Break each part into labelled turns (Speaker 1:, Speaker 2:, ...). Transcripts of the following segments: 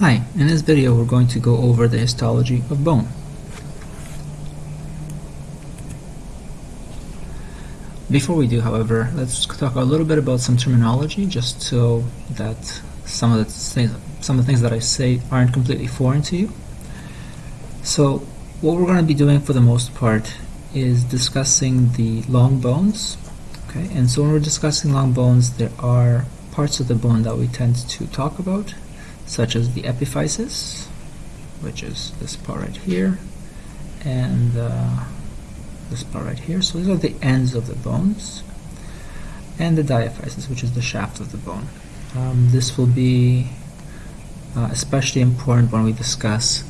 Speaker 1: Hi, in this video we're going to go over the histology of bone. Before we do, however, let's talk a little bit about some terminology just so that some of the things, some of the things that I say aren't completely foreign to you. So what we're going to be doing for the most part is discussing the long bones. Okay, and so when we're discussing long bones, there are parts of the bone that we tend to talk about such as the epiphysis, which is this part right here, and uh, this part right here. So these are the ends of the bones, and the diaphysis, which is the shaft of the bone. Um, this will be uh, especially important when we discuss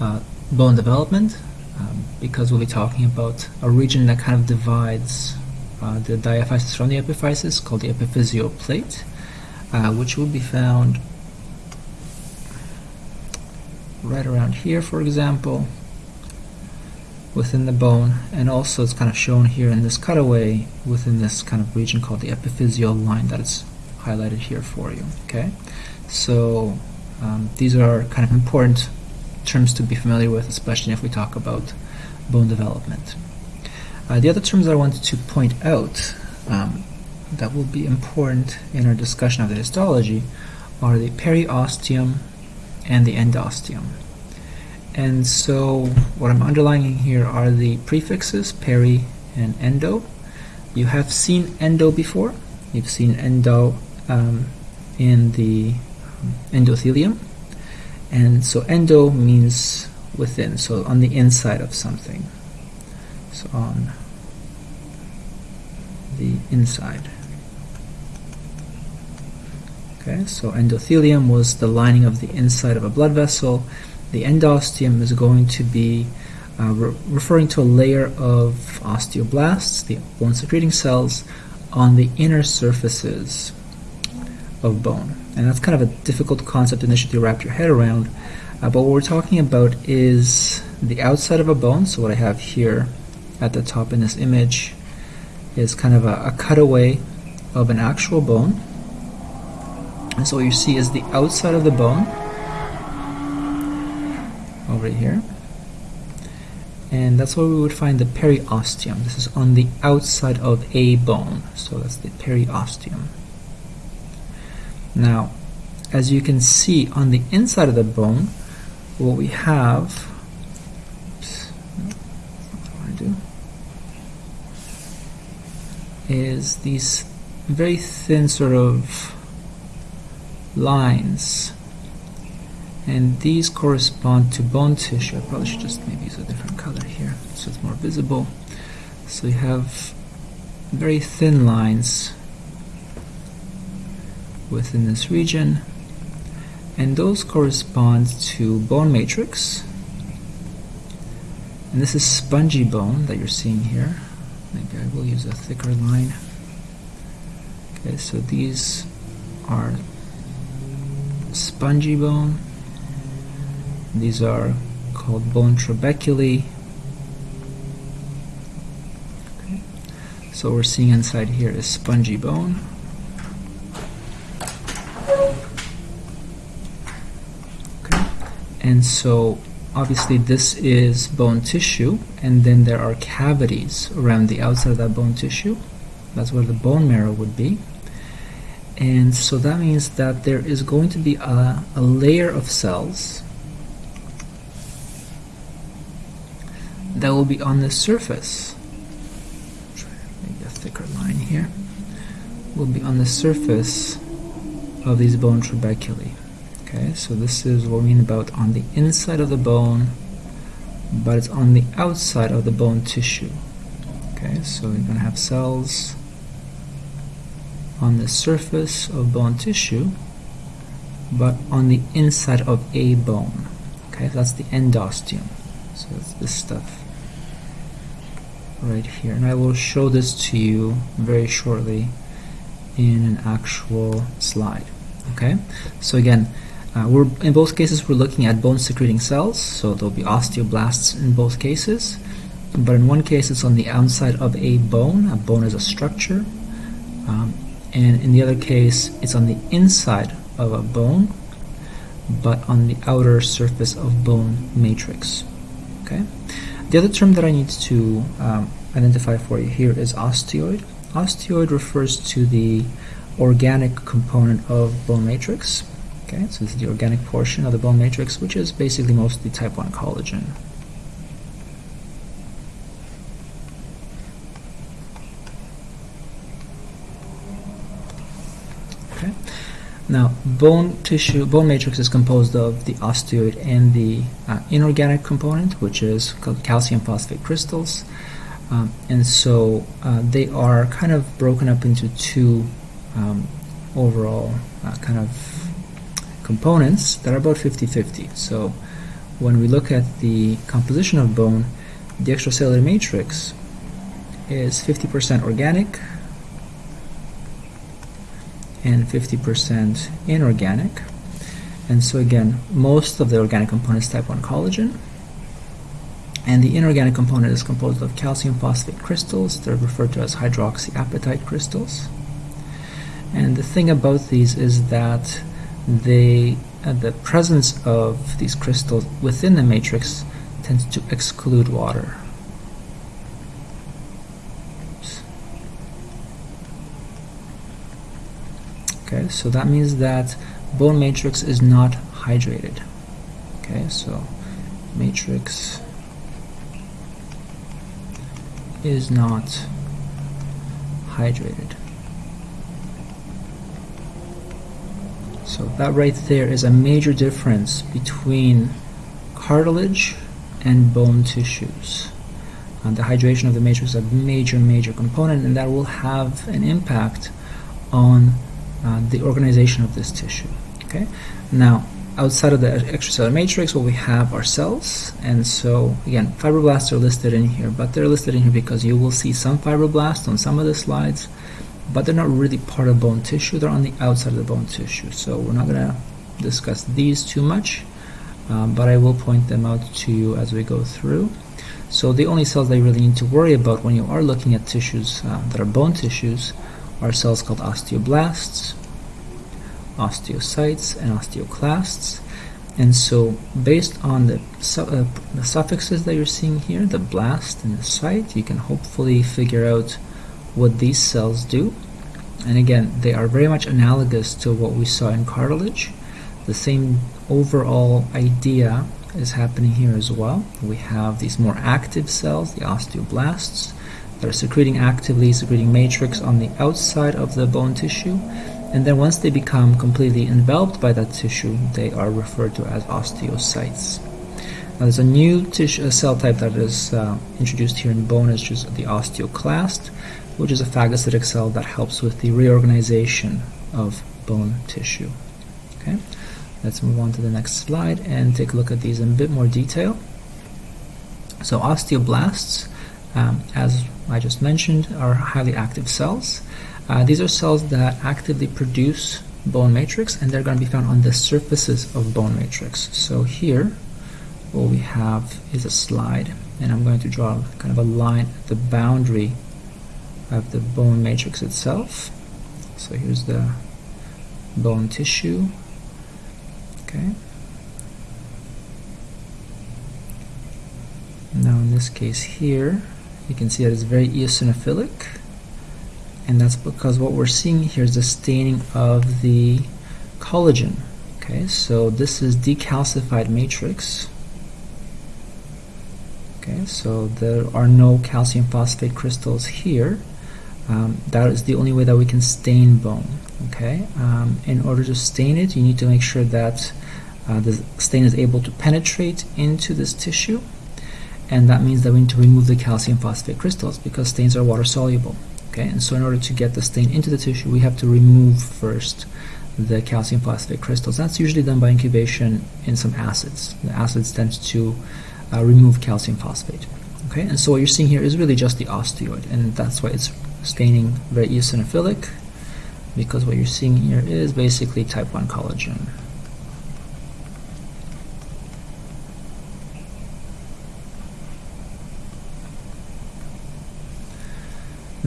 Speaker 1: uh, bone development, um, because we'll be talking about a region that kind of divides uh, the diaphysis from the epiphysis, called the epiphyseal plate, uh, which will be found right around here for example within the bone and also it's kind of shown here in this cutaway within this kind of region called the epiphyseal line that is highlighted here for you okay? So um, these are kind of important terms to be familiar with especially if we talk about bone development. Uh, the other terms I wanted to point out um, that will be important in our discussion of the histology are the periosteum and the endosteum. And so what I'm underlining here are the prefixes peri and endo. You have seen endo before. You've seen endo um, in the endothelium. And so endo means within, so on the inside of something. So on the inside. Okay, so endothelium was the lining of the inside of a blood vessel. The endosteum is going to be uh, re referring to a layer of osteoblasts, the bone secreting cells, on the inner surfaces of bone. And that's kind of a difficult concept initially to wrap your head around. Uh, but what we're talking about is the outside of a bone. So what I have here at the top in this image is kind of a, a cutaway of an actual bone. And so what you see is the outside of the bone over here. And that's where we would find the periosteum. This is on the outside of a bone. So that's the periosteum. Now, as you can see on the inside of the bone, what we have is these very thin sort of lines and these correspond to bone tissue. I probably should just maybe use a different color here so it's more visible. So you have very thin lines within this region and those correspond to bone matrix and this is spongy bone that you're seeing here. Maybe I will use a thicker line. Okay, so these are spongy bone. These are called bone trabeculae. So we're seeing inside here is spongy bone. Okay. And so obviously this is bone tissue and then there are cavities around the outside of that bone tissue. That's where the bone marrow would be and so that means that there is going to be a, a layer of cells that will be on the surface. Maybe a thicker line here. Will be on the surface of these bone trabeculae okay so this is what we mean about on the inside of the bone but it's on the outside of the bone tissue. Okay so you're gonna have cells on the surface of bone tissue but on the inside of a bone. Okay that's the endosteum. So it's this stuff right here. And I will show this to you very shortly in an actual slide. Okay? So again uh, we're in both cases we're looking at bone secreting cells so there'll be osteoblasts in both cases. But in one case it's on the outside of a bone. A bone is a structure. Um, and in the other case it's on the inside of a bone but on the outer surface of bone matrix. Okay. The other term that I need to um, identify for you here is osteoid. Osteoid refers to the organic component of bone matrix. Okay, so this is the organic portion of the bone matrix, which is basically mostly type 1 collagen. Okay. Now, bone tissue, bone matrix is composed of the osteoid and the uh, inorganic component, which is called calcium phosphate crystals. Um, and so uh, they are kind of broken up into two um, overall uh, kind of components that are about 50-50. So when we look at the composition of bone, the extracellular matrix is 50% organic and 50% inorganic. And so again, most of the organic components type 1 collagen, and the inorganic component is composed of calcium phosphate crystals. They're referred to as hydroxyapatite crystals. And the thing about these is that they, uh, the presence of these crystals within the matrix tends to exclude water. Okay, so that means that bone matrix is not hydrated. Okay, so matrix is not hydrated. So that right there is a major difference between cartilage and bone tissues. Uh, the hydration of the matrix is a major, major component, and that will have an impact on uh, the organization of this tissue. Okay. Now, outside of the extracellular matrix, what we have are cells, and so again, fibroblasts are listed in here, but they're listed in here because you will see some fibroblasts on some of the slides, but they're not really part of bone tissue, they're on the outside of the bone tissue, so we're not going to discuss these too much, um, but I will point them out to you as we go through. So the only cells that you really need to worry about when you are looking at tissues uh, that are bone tissues are cells called osteoblasts, osteocytes and osteoclasts. And so based on the, su uh, the suffixes that you're seeing here, the blast and the site, you can hopefully figure out what these cells do. And again, they are very much analogous to what we saw in cartilage. The same overall idea is happening here as well. We have these more active cells, the osteoblasts, that are secreting actively, secreting matrix on the outside of the bone tissue and then once they become completely enveloped by that tissue, they are referred to as osteocytes. Now there's a new tissue, a cell type that is uh, introduced here in bone, is just the osteoclast, which is a phagocytic cell that helps with the reorganization of bone tissue. Okay, let's move on to the next slide and take a look at these in a bit more detail. So osteoblasts, um, as I just mentioned, are highly active cells. Uh, these are cells that actively produce bone matrix and they're going to be found on the surfaces of bone matrix. So here what we have is a slide and I'm going to draw kind of a line at the boundary of the bone matrix itself. So here's the bone tissue. Okay. Now in this case here you can see that it's very eosinophilic and that's because what we're seeing here is the staining of the collagen. Okay so this is decalcified matrix. Okay so there are no calcium phosphate crystals here. Um, that is the only way that we can stain bone okay? Um, in order to stain it you need to make sure that uh, the stain is able to penetrate into this tissue and that means that we need to remove the calcium phosphate crystals because stains are water soluble okay? And so in order to get the stain into the tissue we have to remove first the calcium phosphate crystals. That's usually done by incubation in some acids. The acids tend to uh, remove calcium phosphate okay? And so what you're seeing here is really just the osteoid and that's why it's staining very eosinophilic because what you're seeing here is basically type 1 collagen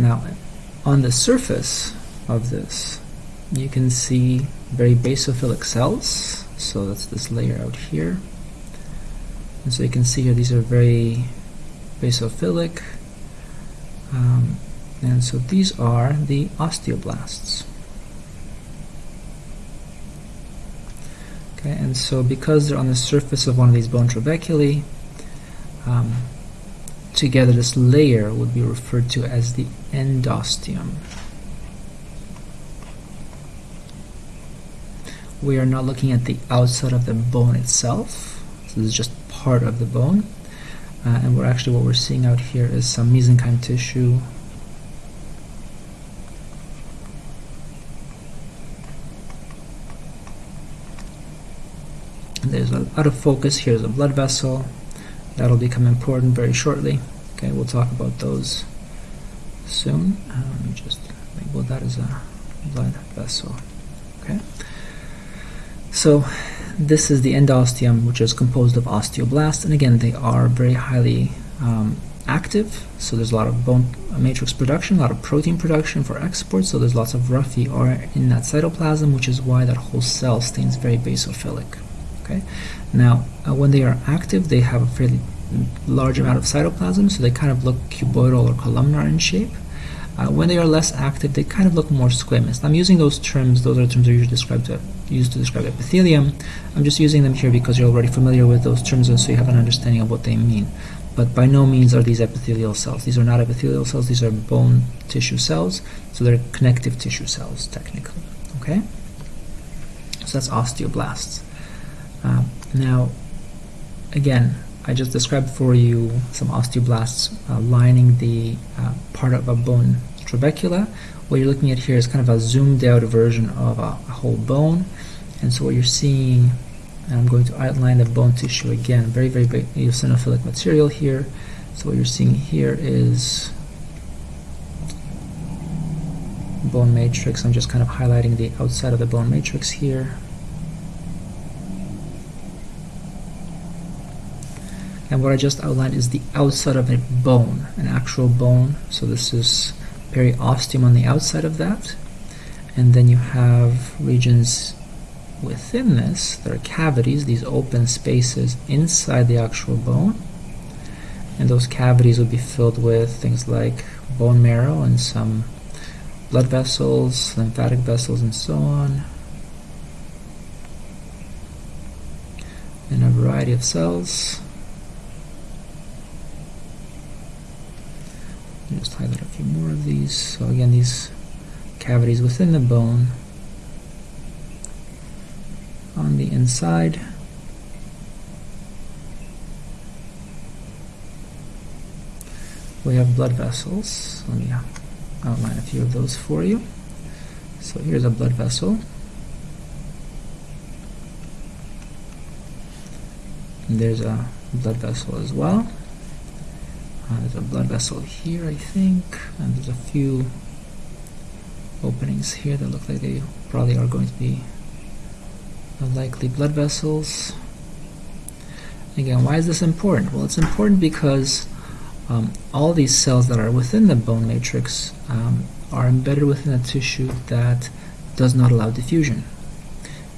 Speaker 1: Now, on the surface of this, you can see very basophilic cells. So that's this layer out here. And so you can see here these are very basophilic. Um, and so these are the osteoblasts. Okay, and so because they're on the surface of one of these bone trabeculae, um, together this layer would be referred to as the endosteum. We are not looking at the outside of the bone itself, so this is just part of the bone. Uh, and we're actually what we're seeing out here is some mesenchyme tissue. There's a, out of focus. Here's a blood vessel. That'll become important very shortly. Okay we'll talk about those soon. Um, let me just label that as a blood vessel. Okay. So this is the endosteum which is composed of osteoblasts and again they are very highly um, active. So there's a lot of bone matrix production a lot of protein production for export so there's lots of rough ER in that cytoplasm which is why that whole cell stays very basophilic. Okay. Now, uh, when they are active, they have a fairly large amount of cytoplasm, so they kind of look cuboidal or columnar in shape. Uh, when they are less active, they kind of look more squamous. I'm using those terms; those are terms that are usually described to, used to describe epithelium. I'm just using them here because you're already familiar with those terms, and so you have an understanding of what they mean. But by no means are these epithelial cells. These are not epithelial cells. These are bone tissue cells, so they're connective tissue cells technically. Okay. So that's osteoblasts. Uh, now, again, I just described for you some osteoblasts uh, lining the uh, part of a bone trabecula. What you're looking at here is kind of a zoomed out version of a, a whole bone. And so what you're seeing, and I'm going to outline the bone tissue again, very, very big eosinophilic material here. So what you're seeing here is bone matrix. I'm just kind of highlighting the outside of the bone matrix here. And what I just outlined is the outside of a bone, an actual bone. So this is periosteum on the outside of that. And then you have regions within this, there are cavities, these open spaces inside the actual bone. And those cavities will be filled with things like bone marrow and some blood vessels, lymphatic vessels, and so on. And a variety of cells. Just highlight a few more of these. So again, these cavities within the bone on the inside. We have blood vessels. Let me uh, outline a few of those for you. So here's a blood vessel. And there's a blood vessel as well. Uh, there's a blood vessel here, I think, and there's a few openings here that look like they probably are going to be likely blood vessels. Again, why is this important? Well, it's important because um, all these cells that are within the bone matrix um, are embedded within a tissue that does not allow diffusion.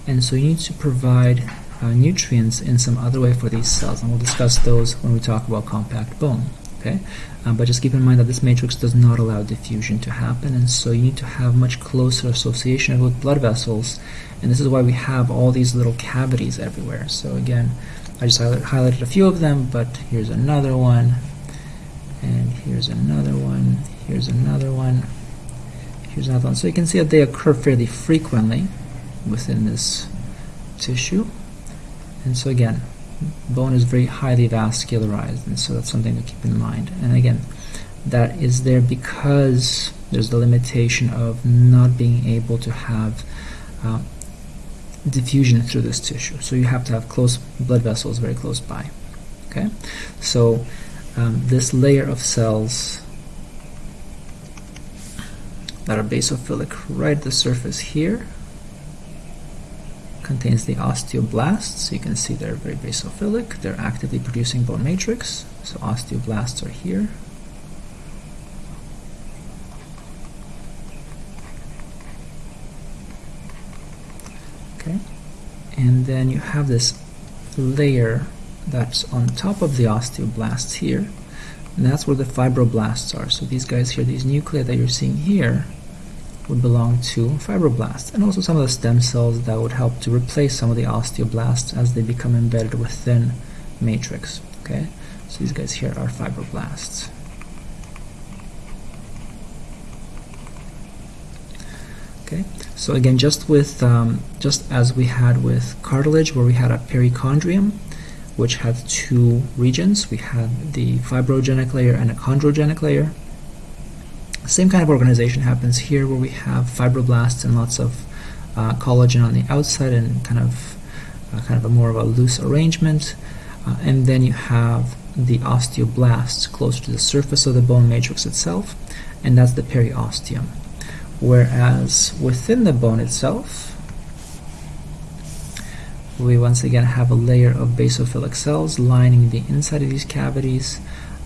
Speaker 1: And so you need to provide uh, nutrients in some other way for these cells, and we'll discuss those when we talk about compact bone okay? Uh, but just keep in mind that this matrix does not allow diffusion to happen and so you need to have much closer association with blood vessels. And this is why we have all these little cavities everywhere. So again I just highlighted a few of them but here's another one and here's another one here's another one here's another one. So you can see that they occur fairly frequently within this tissue. And so again bone is very highly vascularized and so that's something to keep in mind. And again that is there because there's the limitation of not being able to have uh, diffusion through this tissue. So you have to have close blood vessels very close by okay? So um, this layer of cells that are basophilic right at the surface here contains the osteoblasts. You can see they're very basophilic. They're actively producing bone matrix. So osteoblasts are here. Okay. and then you have this layer that's on top of the osteoblasts here and that's where the fibroblasts are so these guys here these nuclei that you're seeing here would belong to fibroblasts and also some of the stem cells that would help to replace some of the osteoblasts as they become embedded within matrix okay? So these guys here are fibroblasts. Okay so again just with um, just as we had with cartilage where we had a perichondrium which had two regions we had the fibrogenic layer and a chondrogenic layer same kind of organization happens here where we have fibroblasts and lots of uh, collagen on the outside and kind of uh, kind of a more of a loose arrangement. Uh, and then you have the osteoblasts closer to the surface of the bone matrix itself and that's the periosteum. Whereas within the bone itself we once again have a layer of basophilic cells lining the inside of these cavities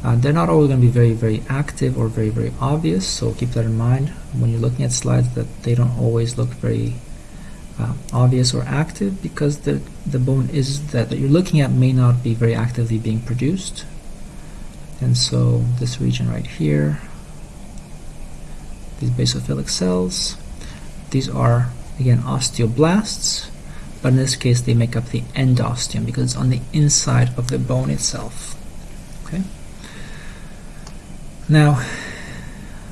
Speaker 1: uh, they're not always going to be very very active or very very obvious so keep that in mind when you're looking at slides that they don't always look very uh, obvious or active because the the bone is that, that you're looking at may not be very actively being produced and so this region right here these basophilic cells. These are, again, osteoblasts, but in this case they make up the endosteum because it's on the inside of the bone itself. Okay. Now,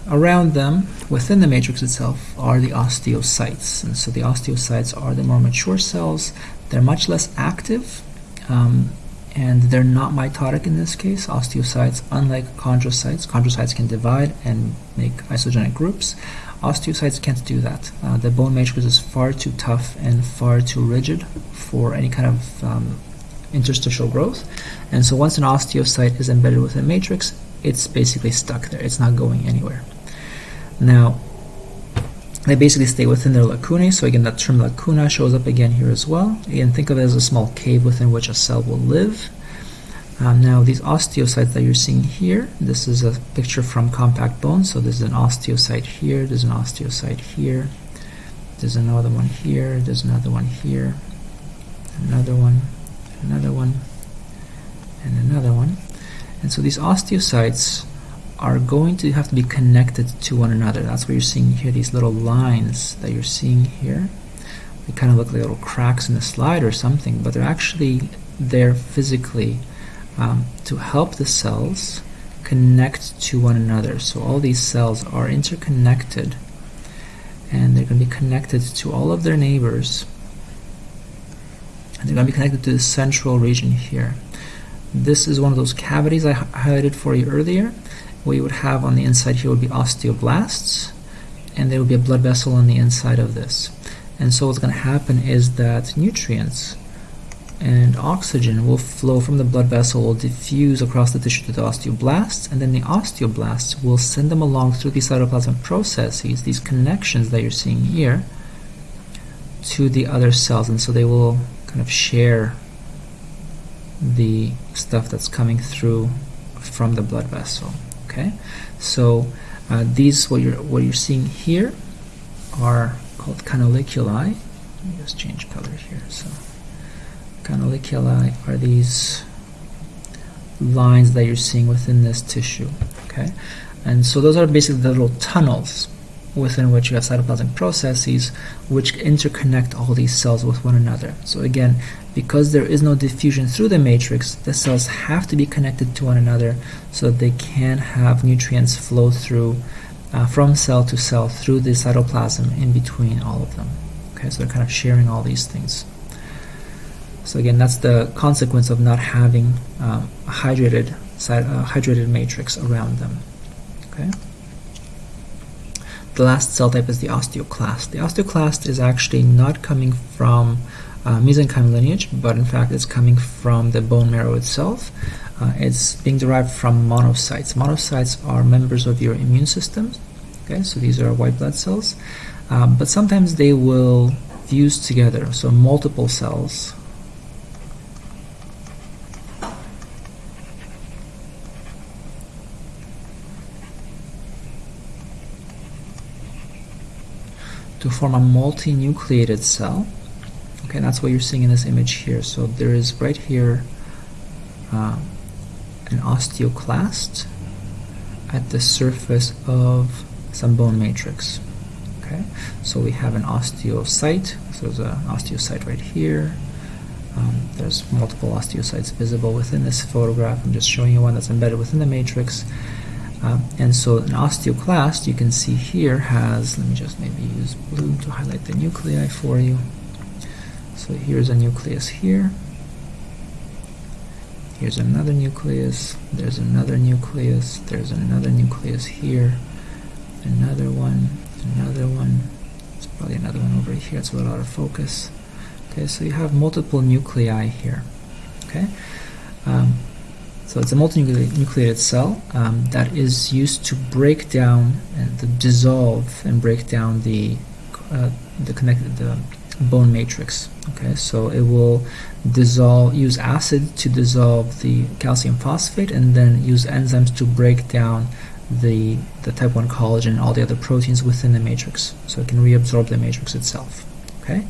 Speaker 1: around them, within the matrix itself, are the osteocytes. And so the osteocytes are the more mature cells. They're much less active. Um, and they're not mitotic in this case. Osteocytes, unlike chondrocytes, chondrocytes can divide and make isogenic groups. Osteocytes can't do that. Uh, the bone matrix is far too tough and far too rigid for any kind of um, interstitial growth. And so once an osteocyte is embedded within a matrix, it's basically stuck there. It's not going anywhere. Now, they basically stay within their lacunae. So again, that term lacuna shows up again here as well. Again, think of it as a small cave within which a cell will live. Um, now, these osteocytes that you're seeing here, this is a picture from compact bone. So there's an osteocyte here, there's an osteocyte here, there's another one here, there's another one here, another one, another one, and another one. And so these osteocytes are going to have to be connected to one another. That's what you're seeing here, these little lines that you're seeing here. They kind of look like little cracks in the slide or something, but they're actually there physically um, to help the cells connect to one another. So all these cells are interconnected and they're going to be connected to all of their neighbors. And they're going to be connected to the central region here. This is one of those cavities I highlighted for you earlier what you would have on the inside here would be osteoblasts and there would be a blood vessel on the inside of this. And so what's going to happen is that nutrients and oxygen will flow from the blood vessel will diffuse across the tissue to the osteoblasts and then the osteoblasts will send them along through these cytoplasmic processes these connections that you're seeing here to the other cells. And so they will kind of share the stuff that's coming through from the blood vessel okay? So uh, these what you're what you're seeing here are called canaliculi. Let me just change color here so. Canaliculi are these lines that you're seeing within this tissue okay? And so those are basically the little tunnels within which you have cytoplasmic processes which interconnect all these cells with one another. So again, because there is no diffusion through the matrix, the cells have to be connected to one another so that they can have nutrients flow through uh, from cell to cell through the cytoplasm in between all of them. Okay, so they're kind of sharing all these things. So again, that's the consequence of not having um, a hydrated, uh, hydrated matrix around them. Okay. The last cell type is the osteoclast. The osteoclast is actually not coming from uh, mesenchyme lineage, but in fact it's coming from the bone marrow itself. Uh, it's being derived from monocytes. Monocytes are members of your immune system. Okay, so these are white blood cells, um, but sometimes they will fuse together. So multiple cells to form a multinucleated cell Okay, that's what you're seeing in this image here. So there is right here uh, an osteoclast at the surface of some bone matrix. Okay, so we have an osteocyte. So there's an osteocyte right here. Um, there's multiple osteocytes visible within this photograph. I'm just showing you one that's embedded within the matrix. Um, and so an osteoclast, you can see here, has, let me just maybe use blue to highlight the nuclei for you. So here's a nucleus here. Here's another nucleus. There's another nucleus. There's another nucleus here. Another one. Another one. There's probably another one over here. It's a little out of focus. Okay, so you have multiple nuclei here. Okay, um, so it's a multinucleated cell um, that is used to break down and to dissolve and break down the uh, the connected the bone matrix. Okay, so it will dissolve use acid to dissolve the calcium phosphate and then use enzymes to break down the the type 1 collagen and all the other proteins within the matrix so it can reabsorb the matrix itself. Okay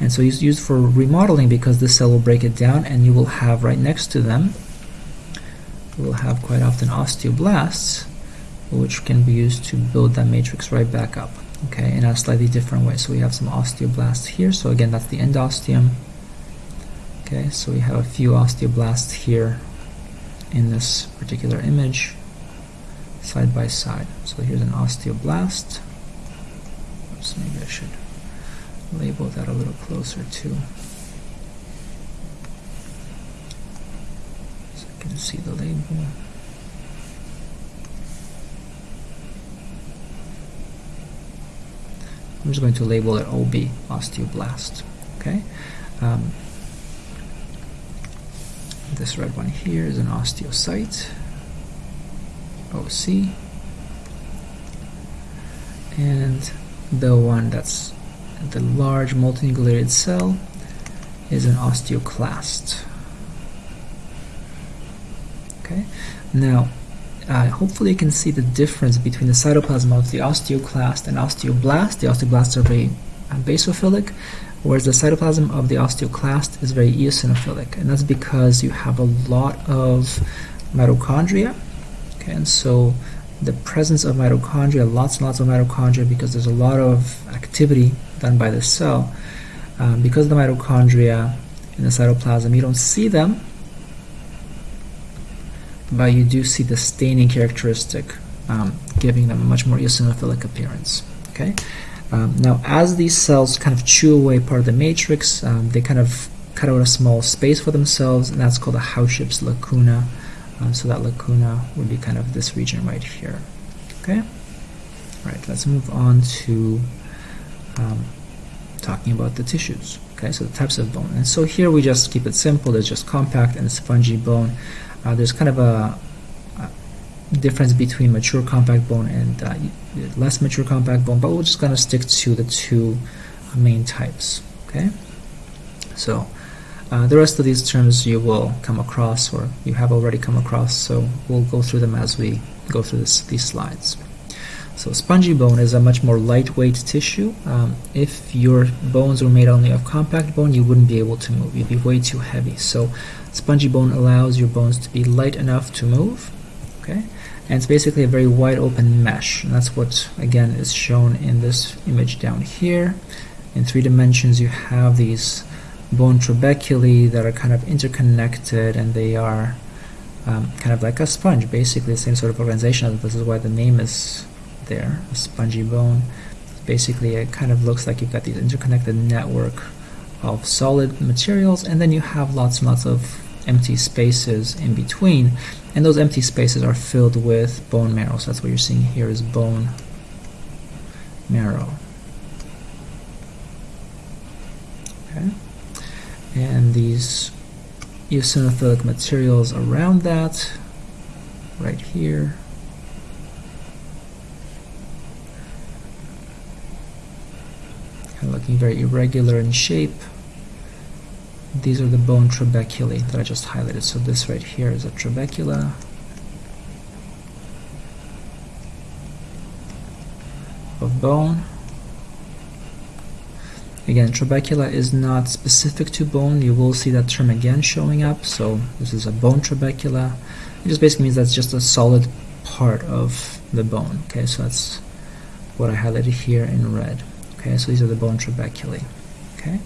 Speaker 1: and so it's used for remodeling because this cell will break it down and you will have right next to them you will have quite often osteoblasts which can be used to build that matrix right back up okay in a slightly different way. So we have some osteoblasts here. So again that's the endosteum. Okay so we have a few osteoblasts here in this particular image side by side. So here's an osteoblast. Oops maybe I should label that a little closer too. So I can see the label. I'm just going to label it OB, osteoblast. Okay. Um, this red one here is an osteocyte, OC, and the one that's the large multinucleated cell is an osteoclast. Okay, now uh, hopefully you can see the difference between the cytoplasm of the osteoclast and osteoblast. The osteoblasts are very uh, basophilic, whereas the cytoplasm of the osteoclast is very eosinophilic, and that's because you have a lot of mitochondria. Okay, and so the presence of mitochondria, lots and lots of mitochondria, because there's a lot of activity done by the cell. Um, because of the mitochondria in the cytoplasm, you don't see them, but you do see the staining characteristic, um, giving them a much more eosinophilic appearance. Okay. Um, now, as these cells kind of chew away part of the matrix, um, they kind of cut out a small space for themselves, and that's called a Howship's lacuna. Um, so that lacuna would be kind of this region right here. Okay. All right. Let's move on to um, talking about the tissues. Okay, so the types of bone. And so here we just keep it simple. There's just compact and spongy bone. Uh, there's kind of a, a, difference between mature compact bone and uh, less mature compact bone, but we're just going to stick to the two main types. Okay, so uh, the rest of these terms you will come across or you have already come across, so we'll go through them as we go through this, these slides. So spongy bone is a much more lightweight tissue. Um, if your bones were made only of compact bone, you wouldn't be able to move. You'd be way too heavy. So spongy bone allows your bones to be light enough to move. Okay, and it's basically a very wide open mesh. And that's what again is shown in this image down here. In three dimensions, you have these bone trabeculae that are kind of interconnected, and they are um, kind of like a sponge, basically the same sort of organization. This is why the name is there, a spongy bone. Basically, it kind of looks like you've got these interconnected network of solid materials, and then you have lots and lots of empty spaces in between, and those empty spaces are filled with bone marrow. So that's what you're seeing here is bone marrow. Okay, and these eosinophilic materials around that, right here. Looking very irregular in shape. These are the bone trabeculae that I just highlighted. So this right here is a trabecula. of bone. Again, trabecula is not specific to bone. You will see that term again showing up. So this is a bone trabecula. It just basically means that's just a solid part of the bone. Okay, so that's what I highlighted here in red. Okay, so these are the bone trabeculae. Okay,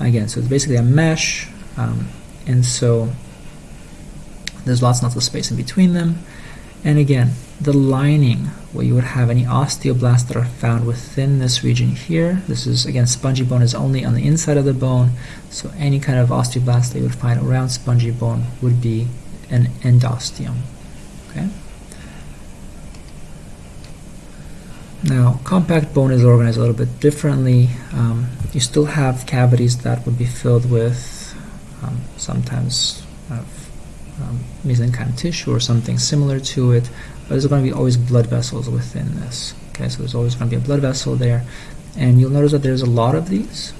Speaker 1: again, so it's basically a mesh, um, and so there's lots and lots of space in between them. And again, the lining, where you would have any osteoblasts that are found within this region here. This is, again, spongy bone is only on the inside of the bone, so any kind of osteoblast that you would find around spongy bone would be an endosteum. Okay. Now, compact bone is organized a little bit differently. Um, you still have cavities that would be filled with um, sometimes uh, um, mesenchymal tissue or something similar to it, but there's going to be always blood vessels within this. Okay, so there's always going to be a blood vessel there, and you'll notice that there's a lot of these.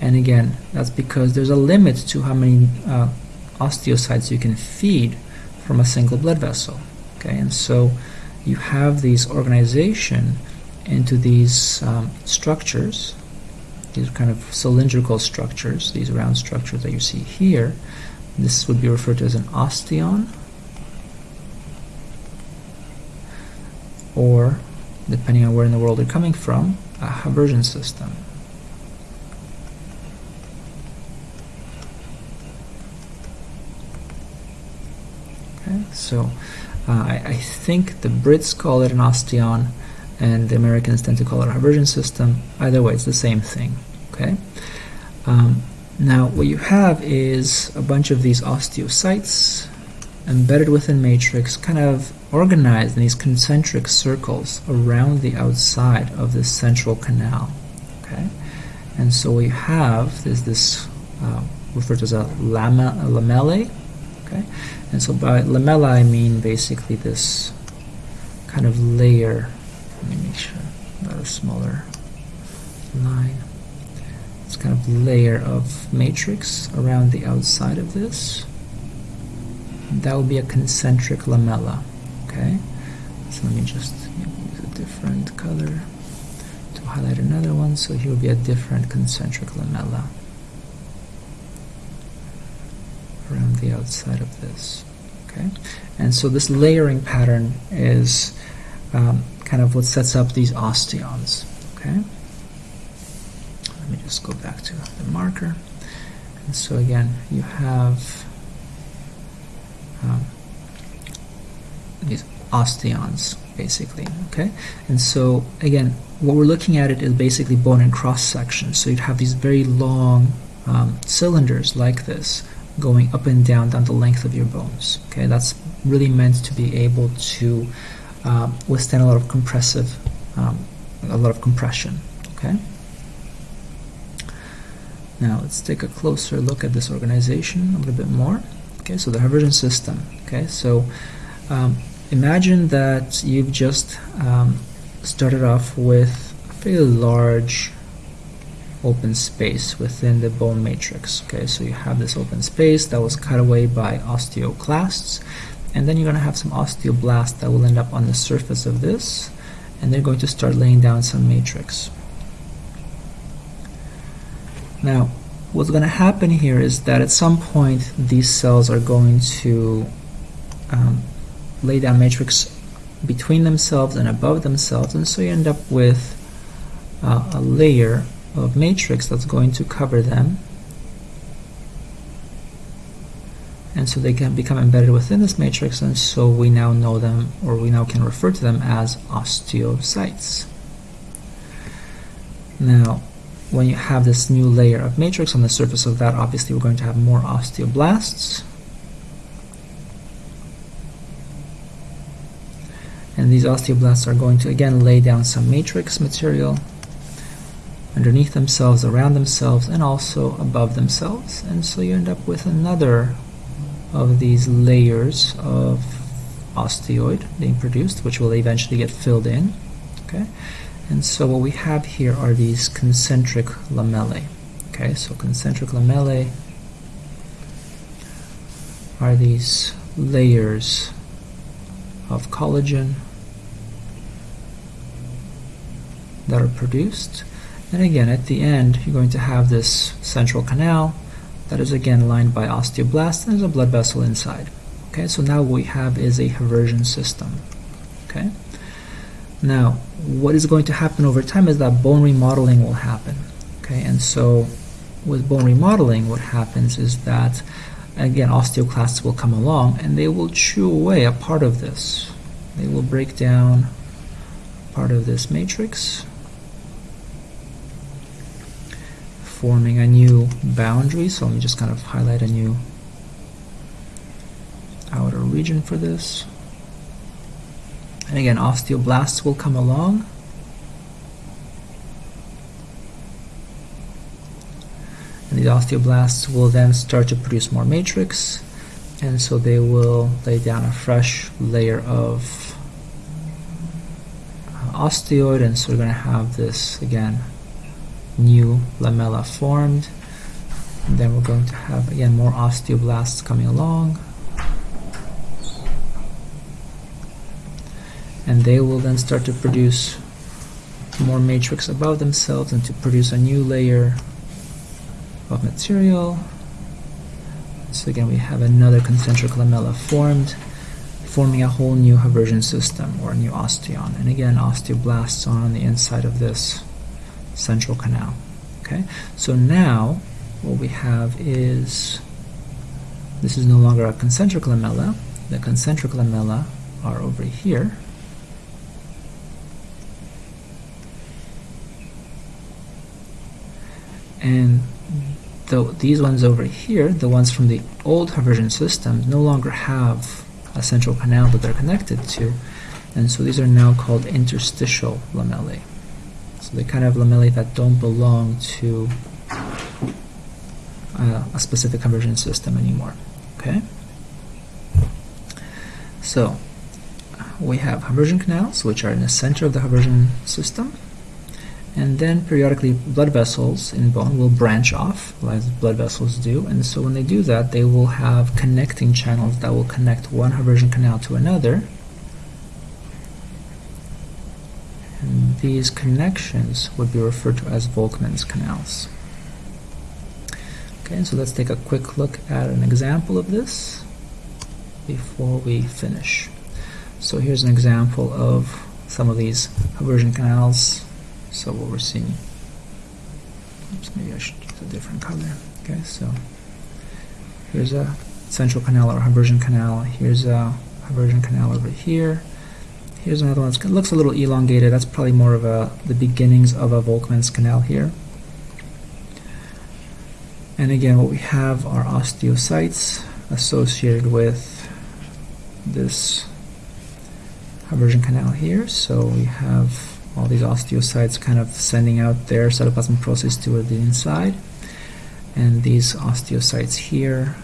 Speaker 1: And again, that's because there's a limit to how many uh, osteocytes you can feed from a single blood vessel. Okay, and so you have these organization into these um, structures, these kind of cylindrical structures, these round structures that you see here, this would be referred to as an osteon, or, depending on where in the world you're coming from, a Haversian system. So uh, I, I, think the Brits call it an osteon, and the Americans tend to call it a Haversian system. Either way, it's the same thing. Okay. Um, now what you have is a bunch of these osteocytes embedded within matrix, kind of organized in these concentric circles around the outside of this central canal. Okay, and so you have is this uh, referred to as a, lama, a lamellae. Okay, and so by lamella I mean basically this kind of layer. Let me make sure got a smaller line kind of layer of matrix around the outside of this. That will be a concentric lamella. Okay, so let me just use a different color to highlight another one. So here will be a different concentric lamella around the outside of this. Okay, and so this layering pattern is um, kind of what sets up these osteons. Okay let me just go back to the marker. And so again, you have um, these osteons, basically, okay? And so again, what we're looking at it is basically bone and cross section. So you'd have these very long um, cylinders like this going up and down down the length of your bones. Okay, that's really meant to be able to um, withstand a lot of compressive, um, a lot of compression. Okay. Now let's take a closer look at this organization a little bit more. Okay, so the Haversian system. Okay, so um, imagine that you've just um, started off with a fairly large open space within the bone matrix. Okay, so you have this open space that was cut away by osteoclasts, and then you're going to have some osteoblasts that will end up on the surface of this, and they're going to start laying down some matrix. Now, what's going to happen here is that at some point these cells are going to um, lay down matrix between themselves and above themselves, and so you end up with uh, a layer of matrix that's going to cover them. And so they can become embedded within this matrix, and so we now know them, or we now can refer to them as osteocytes. Now, when you have this new layer of matrix on the surface of that, obviously we're going to have more osteoblasts. And these osteoblasts are going to again lay down some matrix material underneath themselves, around themselves, and also above themselves. And so you end up with another of these layers of osteoid being produced, which will eventually get filled in. Okay. And so what we have here are these concentric lamellae. Okay, so concentric lamellae are these layers of collagen that are produced. And again, at the end, you're going to have this central canal that is again lined by osteoblasts and there's a blood vessel inside. Okay, so now what we have is a haversian system. Okay. Now, what is going to happen over time is that bone remodeling will happen. Okay, and so with bone remodeling, what happens is that again osteoclasts will come along and they will chew away a part of this. They will break down part of this matrix forming a new boundary. So let me just kind of highlight a new outer region for this. And again, osteoblasts will come along. And the osteoblasts will then start to produce more matrix. And so they will lay down a fresh layer of uh, osteoid. And so we're going to have this, again, new lamella formed. Then we're going to have, again, more osteoblasts coming along. And they will then start to produce more matrix above themselves and to produce a new layer of material. So again, we have another concentric lamella formed, forming a whole new haversian system or a new osteon. And again, osteoblasts are on the inside of this central canal. Okay, so now what we have is this is no longer a concentric lamella. The concentric lamella are over here. And the, these ones over here, the ones from the old haversian system, no longer have a central canal that they're connected to. And so these are now called interstitial lamellae. So they kind of lamellae that don't belong to uh, a specific haversian system anymore. Okay. So we have haversian canals, which are in the center of the haversian system, and then periodically blood vessels in bone will branch off, as blood vessels do. And so when they do that, they will have connecting channels that will connect one haversian canal to another And these connections would be referred to as Volkmann's canals. Okay, so let's take a quick look at an example of this before we finish. So here's an example of some of these haversian canals. So what we're seeing, oops, maybe I should use a different color. Okay, so here's a central canal or haversian canal. Here's a haversian canal over here. Here's another one. It looks a little elongated. That's probably more of a the beginnings of a Volkmann's canal here. And again, what we have are osteocytes associated with this haversian canal here. So we have all these osteocytes kind of sending out their cytoplasmic process toward the inside. And these osteocytes here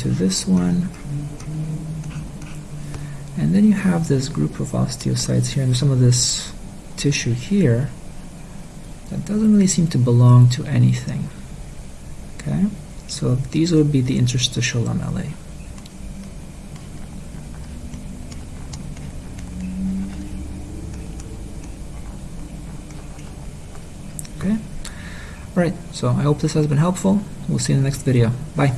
Speaker 1: to this one. And then you have this group of osteocytes here and some of this tissue here that doesn't really seem to belong to anything. Okay, so these would be the interstitial lamellae. Okay, all right, so I hope this has been helpful. We'll see you in the next video. Bye.